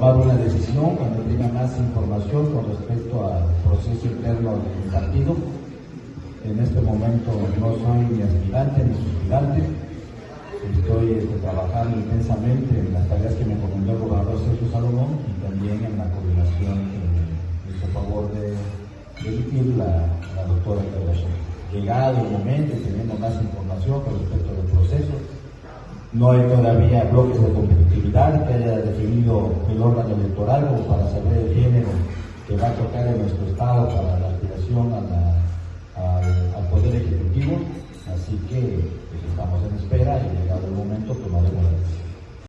tomar una decisión cuando tenga más información con respecto al proceso interno del partido. En este momento no soy ni aspirante ni suspirante. Estoy este, trabajando intensamente en las tareas que me encomendó el gobernador Sergio Salomón y también en la coordinación que hizo favor de, dirigir la, la doctora Claudia Llegado el momento tenemos más información con respecto del proceso, no hay todavía bloques de competitividad que haya definido el órgano electoral como para saber el género que va a tocar en nuestro Estado para la aspiración al, Poder Ejecutivo. Así que pues, estamos en espera